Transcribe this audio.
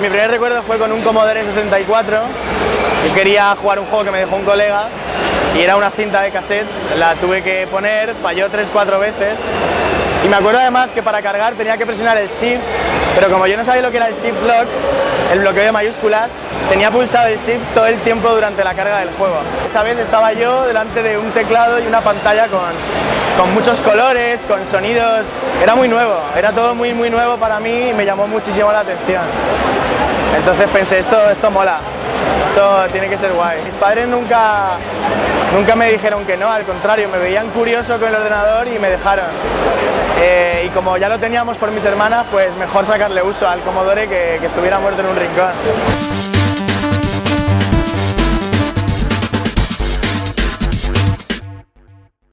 Mi primer recuerdo fue con un Commodore 64. Yo quería jugar un juego que me dejó un colega y era una cinta de cassette. La tuve que poner, falló 3-4 veces. Y me acuerdo además que para cargar tenía que presionar el Shift, pero como yo no sabía lo que era el Shift Lock, el bloqueo de mayúsculas, tenía pulsado el Shift todo el tiempo durante la carga del juego. Esa vez estaba yo delante de un teclado y una pantalla con, con muchos colores, con sonidos, era muy nuevo, era todo muy muy nuevo para mí y me llamó muchísimo la atención. Entonces pensé, esto, esto mola, esto tiene que ser guay. Mis padres nunca, nunca me dijeron que no, al contrario, me veían curioso con el ordenador y me dejaron. Eh, y como ya lo teníamos por mis hermanas, pues mejor sacarle uso al Commodore que, que estuviera muerto en un rincón.